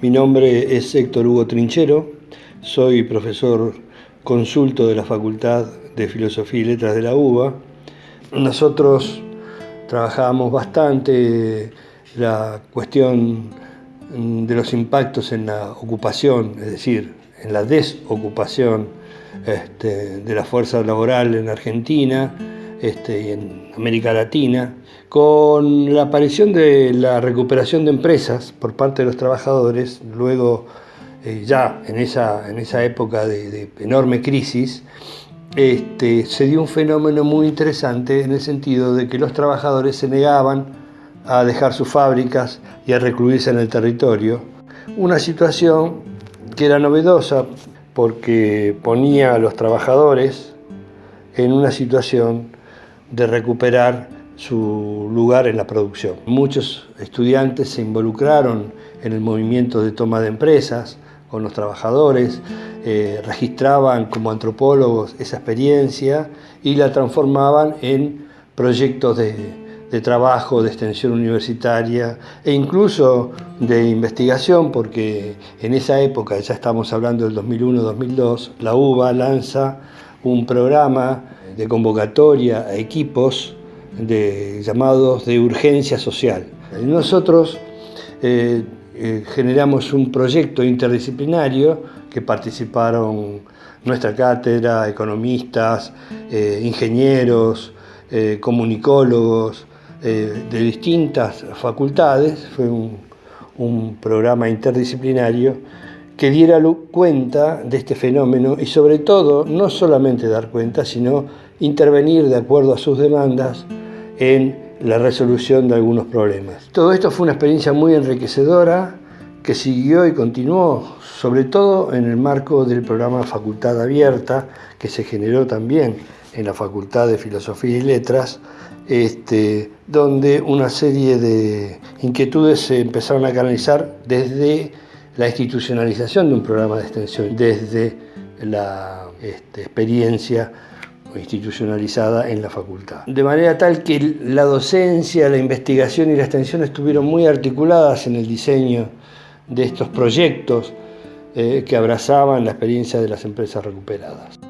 Mi nombre es Héctor Hugo Trinchero, soy profesor consulto de la Facultad de Filosofía y Letras de la UBA. Nosotros trabajamos bastante la cuestión de los impactos en la ocupación, es decir, en la desocupación este, de la fuerza laboral en Argentina este, en América Latina, con la aparición de la recuperación de empresas por parte de los trabajadores, luego eh, ya en esa, en esa época de, enorme crisis, este, se dio un fenómeno muy interesante en el sentido de que los trabajadores se negaban a dejar sus fábricas y a recluirse en el territorio. Una situación que era novedosa porque ponía a los trabajadores en una situación de recuperar su lugar en la producción. Muchos estudiantes se involucraron en el movimiento de toma de empresas con los trabajadores, eh, registraban como antropólogos esa experiencia y la transformaban en proyectos de, de trabajo, de extensión universitaria e incluso de investigación, porque en esa época, ya estamos hablando del 2001-2002, la UBA lanza un programa de convocatoria a equipos de, llamados de urgencia social. nosotros eh, eh, generamos un proyecto interdisciplinario que participaron nuestra cátedra, economistas, eh, ingenieros, comunicólogos, de distintas facultades, fue un, un programa interdisciplinario que diera cuenta de este fenómeno y sobre todo, no solamente dar cuenta, sino intervenir de acuerdo a sus demandas en la resolución de algunos problemas. Todo esto fue una experiencia muy enriquecedora que siguió y continuó, sobre todo en el marco del programa Facultad Abierta, que se generó también en la Facultad de Filosofía y Letras, este, donde una serie de inquietudes se empezaron a canalizar desde la institucionalización de un programa de extensión, desde la este, experiencia institucionalizada en la facultad. De manera tal que la docencia, la investigación y la extensión estuvieron muy articuladas en el diseño de estos proyectos eh, que abrazaban la experiencia de las empresas recuperadas.